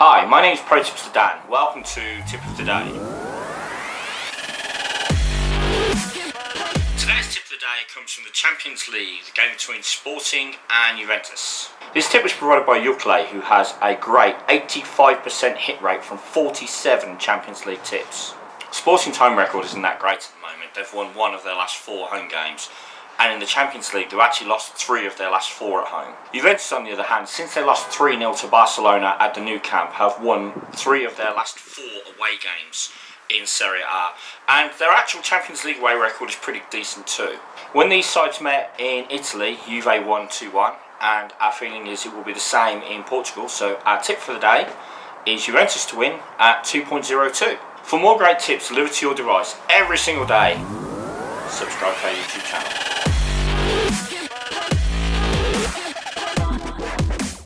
Hi, my name is Pro Tipster Dan. Welcome to Tip of the Day. Today's tip of the day comes from the Champions League, the game between Sporting and Juventus. This tip was provided by Yukle, who has a great 85% hit rate from 47 Champions League tips. Sporting's home record isn't that great at the moment. They've won one of their last four home games, and in the Champions League they've actually lost three of their last four at home. Juventus on the other hand, since they lost 3-0 to Barcelona at the Nou Camp, have won three of their last four away games in Serie A and their actual Champions League away record is pretty decent too. When these sides met in Italy, Juve won 2-1 and our feeling is it will be the same in Portugal so our tip for the day is Juventus to win at 2.02. For more great tips delivered to your device every single day, subscribe to our YouTube channel.